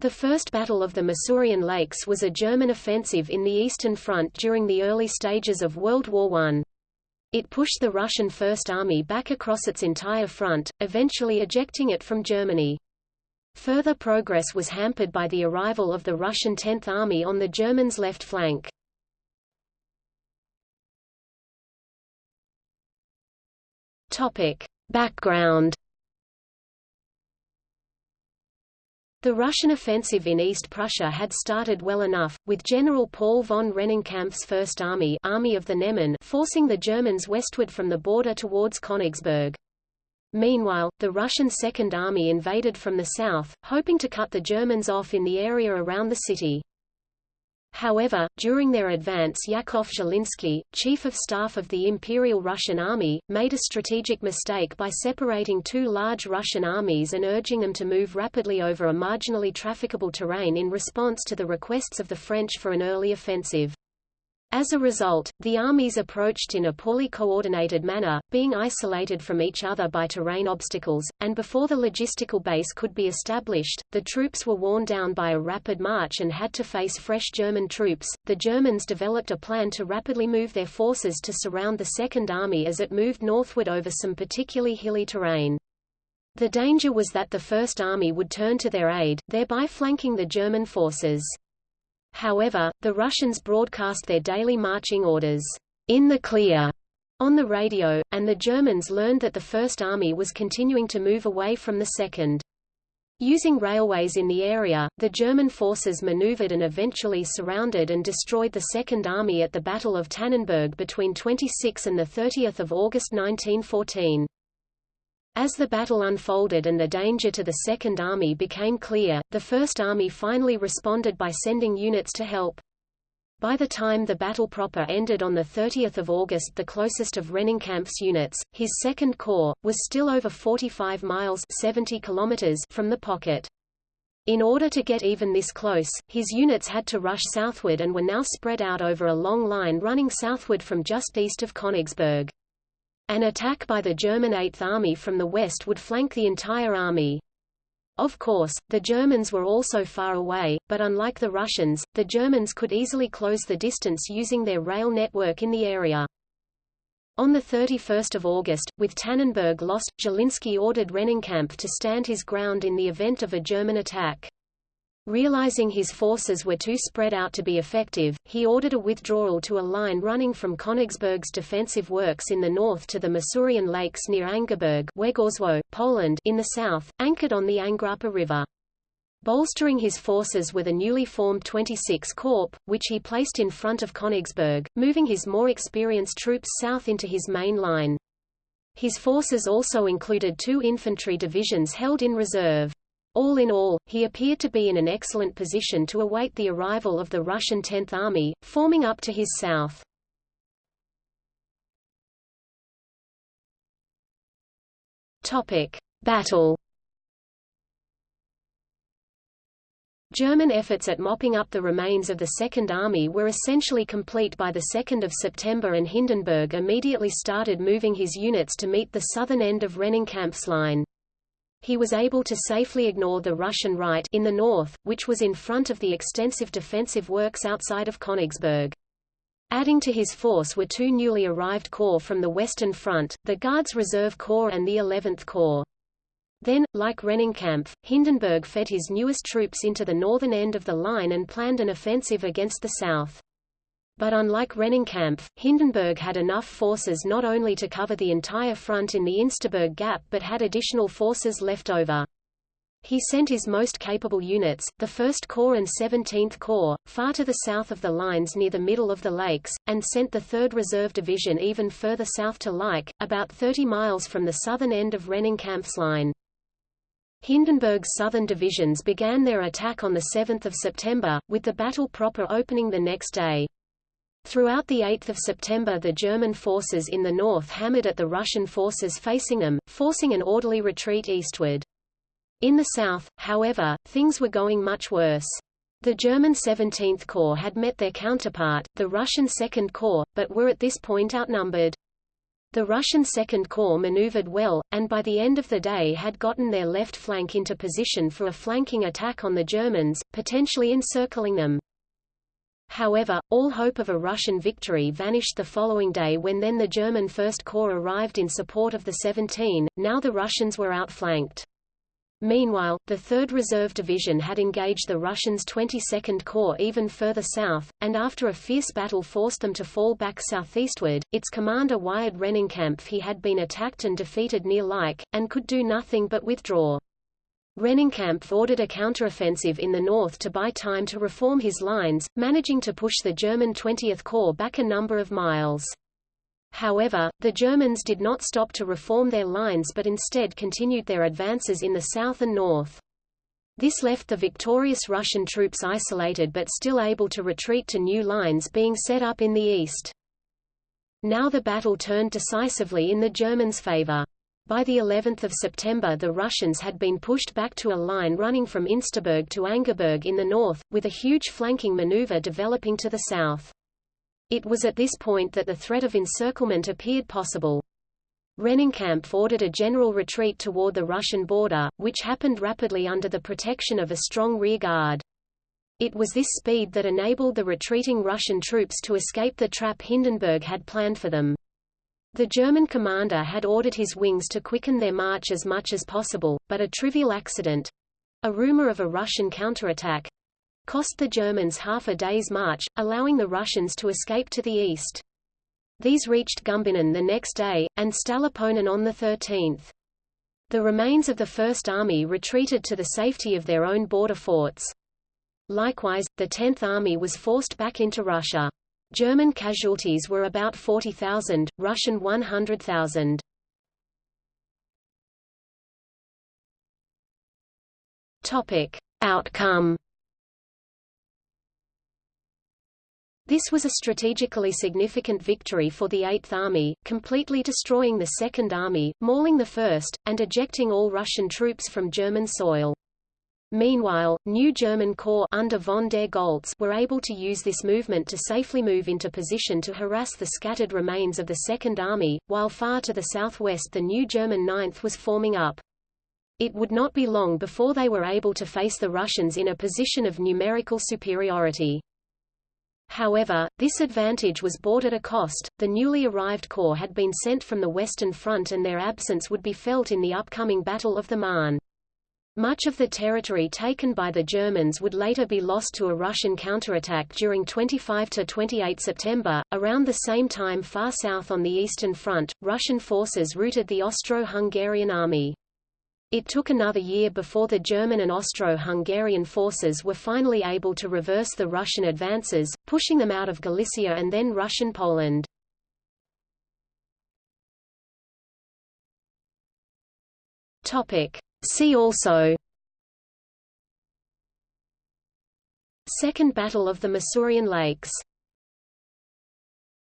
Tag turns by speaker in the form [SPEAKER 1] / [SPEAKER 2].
[SPEAKER 1] The First Battle of the Masurian Lakes was a German offensive in the Eastern Front during the early stages of World War I. It pushed the Russian First Army back across its entire front, eventually ejecting it from Germany. Further progress was hampered by the arrival of the Russian Tenth Army on the Germans' left flank. Topic. Background The Russian offensive in East Prussia had started well enough, with General Paul von Rennenkampf's First Army, Army of the Neman forcing the Germans westward from the border towards Königsberg. Meanwhile, the Russian Second Army invaded from the south, hoping to cut the Germans off in the area around the city. However, during their advance Yakov Zhilinsky, chief of staff of the Imperial Russian Army, made a strategic mistake by separating two large Russian armies and urging them to move rapidly over a marginally trafficable terrain in response to the requests of the French for an early offensive. As a result, the armies approached in a poorly coordinated manner, being isolated from each other by terrain obstacles, and before the logistical base could be established, the troops were worn down by a rapid march and had to face fresh German troops. The Germans developed a plan to rapidly move their forces to surround the Second Army as it moved northward over some particularly hilly terrain. The danger was that the First Army would turn to their aid, thereby flanking the German forces. However, the Russians broadcast their daily marching orders, in the clear, on the radio, and the Germans learned that the First Army was continuing to move away from the Second. Using railways in the area, the German forces maneuvered and eventually surrounded and destroyed the Second Army at the Battle of Tannenberg between 26 and 30 August 1914. As the battle unfolded and the danger to the Second Army became clear, the First Army finally responded by sending units to help. By the time the battle proper ended on 30 August the closest of Rennenkampf's units, his Second Corps, was still over 45 miles 70 kilometers from the pocket. In order to get even this close, his units had to rush southward and were now spread out over a long line running southward from just east of Königsberg. An attack by the German Eighth Army from the west would flank the entire army. Of course, the Germans were also far away, but unlike the Russians, the Germans could easily close the distance using their rail network in the area. On 31 August, with Tannenberg lost, Zhilinsky ordered Rennenkampf to stand his ground in the event of a German attack. Realizing his forces were too spread out to be effective, he ordered a withdrawal to a line running from Königsberg's defensive works in the north to the Masurian Lakes near Angerburg Poland in the south, anchored on the Angrapa River. Bolstering his forces with a newly formed 26 Corps, which he placed in front of Königsberg, moving his more experienced troops south into his main line. His forces also included two infantry divisions held in reserve. All in all, he appeared to be in an excellent position to await the arrival of the Russian Tenth Army, forming up to his south. Topic. Battle German efforts at mopping up the remains of the Second Army were essentially complete by 2 September and Hindenburg immediately started moving his units to meet the southern end of Rennenkampf's line he was able to safely ignore the Russian right in the north, which was in front of the extensive defensive works outside of Königsberg. Adding to his force were two newly arrived corps from the Western Front, the Guards Reserve Corps and the 11th Corps. Then, like Rennenkampf, Hindenburg fed his newest troops into the northern end of the line and planned an offensive against the south. But unlike Rennenkampf, Hindenburg had enough forces not only to cover the entire front in the Insterburg Gap but had additional forces left over. He sent his most capable units, the 1st Corps and 17th Corps, far to the south of the lines near the middle of the lakes, and sent the 3rd Reserve Division even further south to Lyck, about 30 miles from the southern end of Rennenkampf's line. Hindenburg's southern divisions began their attack on 7 September, with the battle proper opening the next day. Throughout the 8th of September the German forces in the north hammered at the Russian forces facing them, forcing an orderly retreat eastward. In the south, however, things were going much worse. The German 17th Corps had met their counterpart, the Russian Second Corps, but were at this point outnumbered. The Russian Second Corps maneuvered well, and by the end of the day had gotten their left flank into position for a flanking attack on the Germans, potentially encircling them. However, all hope of a Russian victory vanished the following day when then the German First Corps arrived in support of the 17, now the Russians were outflanked. Meanwhile, the 3rd Reserve Division had engaged the Russians' 22nd Corps even further south, and after a fierce battle forced them to fall back southeastward. Its commander wired Rennenkampf he had been attacked and defeated near Lyck, and could do nothing but withdraw. Rennenkampf ordered a counteroffensive in the north to buy time to reform his lines, managing to push the German 20th Corps back a number of miles. However, the Germans did not stop to reform their lines but instead continued their advances in the south and north. This left the victorious Russian troops isolated but still able to retreat to new lines being set up in the east. Now the battle turned decisively in the Germans' favor. By the 11th of September the Russians had been pushed back to a line running from Insterburg to Angerburg in the north, with a huge flanking maneuver developing to the south. It was at this point that the threat of encirclement appeared possible. Rennenkampf ordered a general retreat toward the Russian border, which happened rapidly under the protection of a strong rear guard. It was this speed that enabled the retreating Russian troops to escape the trap Hindenburg had planned for them. The German commander had ordered his wings to quicken their march as much as possible, but a trivial accident—a rumor of a Russian counterattack, cost the Germans half a day's march, allowing the Russians to escape to the east. These reached Gumbinnen the next day, and Stallupönen on the 13th. The remains of the First Army retreated to the safety of their own border forts. Likewise, the Tenth Army was forced back into Russia. German casualties were about 40,000, Russian 100,000. Topic: Outcome This was a strategically significant victory for the Eighth Army, completely destroying the Second Army, mauling the First, and ejecting all Russian troops from German soil. Meanwhile, new German corps under von der Goltz were able to use this movement to safely move into position to harass the scattered remains of the Second Army, while far to the southwest the new German Ninth was forming up. It would not be long before they were able to face the Russians in a position of numerical superiority. However, this advantage was bought at a cost. The newly arrived corps had been sent from the Western Front and their absence would be felt in the upcoming Battle of the Marne. Much of the territory taken by the Germans would later be lost to a Russian counterattack during 25–28 September. Around the same time far south on the Eastern Front, Russian forces routed the Austro-Hungarian army. It took another year before the German and Austro-Hungarian forces were finally able to reverse the Russian advances, pushing them out of Galicia and then Russian Poland. See also Second Battle of the Masurian Lakes